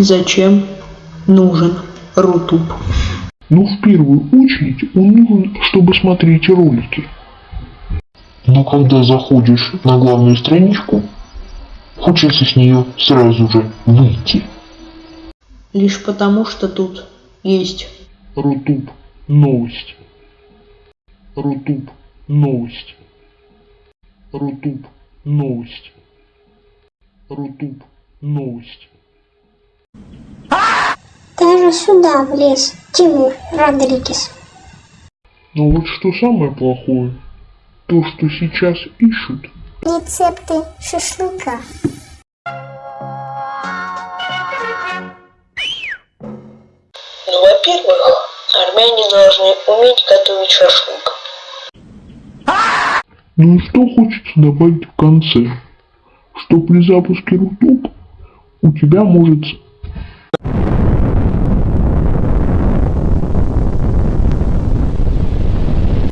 Зачем нужен Rutube? Ну, в первую очередь, он нужен, чтобы смотреть ролики. Но когда заходишь на главную страничку, хочется с нее сразу же выйти. Лишь потому, что тут есть Rutube. Новость. Rutube. Новость. Rutube. Новость. Рутуб. Новость. Даже сюда влез Тимур Родригес. Но вот что самое плохое, то, что сейчас ищут, Рецепты шашлыка. Ну, во-первых, армяне должны уметь готовить шашлык. Ну и что хочется добавить в конце? Что при запуске Рутуб у тебя может